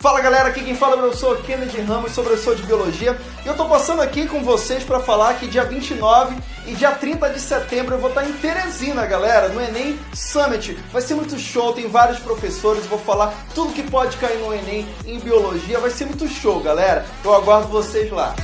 Fala galera, aqui quem fala é o professor Kennedy Ramos, sou professor de Biologia e eu tô passando aqui com vocês para falar que dia 29 e dia 30 de setembro eu vou estar em Teresina, galera, no Enem Summit. Vai ser muito show, tem vários professores, vou falar tudo que pode cair no Enem em Biologia, vai ser muito show, galera. Eu aguardo vocês lá.